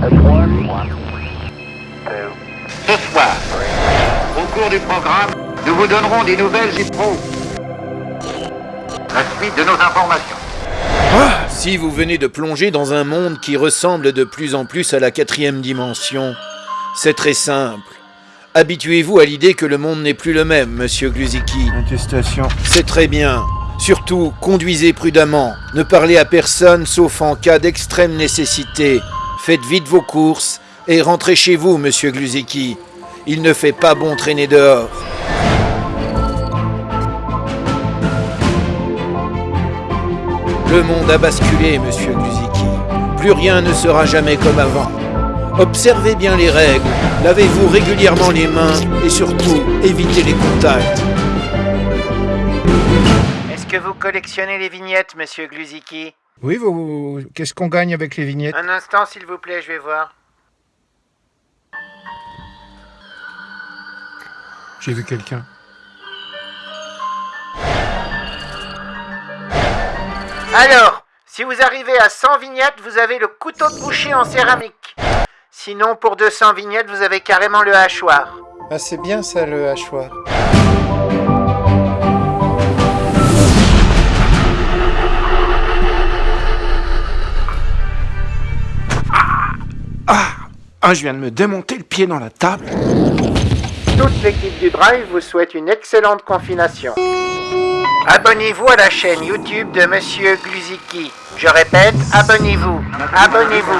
Ce soir, au cours du programme, nous vous donnerons des nouvelles et pro. La suite de nos informations. Ah, si vous venez de plonger dans un monde qui ressemble de plus en plus à la quatrième dimension, c'est très simple. Habituez-vous à l'idée que le monde n'est plus le même, monsieur Gluziki. Attestation. C'est très bien. Surtout, conduisez prudemment. Ne parlez à personne sauf en cas d'extrême nécessité. Faites vite vos courses et rentrez chez vous, monsieur Gluziki. Il ne fait pas bon traîner dehors. Le monde a basculé, monsieur Gluziki. Plus rien ne sera jamais comme avant. Observez bien les règles, lavez-vous régulièrement les mains et surtout, évitez les contacts. Est-ce que vous collectionnez les vignettes, monsieur Gluziki Oui, vous... Qu'est-ce qu'on gagne avec les vignettes Un instant, s'il vous plaît, je vais voir. J'ai vu quelqu'un. Alors, si vous arrivez à 100 vignettes, vous avez le couteau de boucher en céramique. Sinon, pour 200 vignettes, vous avez carrément le hachoir. Ah, c'est bien ça, le hachoir. Ah, je viens de me démonter le pied dans la table. Toute l'équipe du Drive vous souhaite une excellente confination. Abonnez-vous à la chaîne YouTube de Monsieur Gluziki. Je répète, abonnez-vous. Abonnez-vous.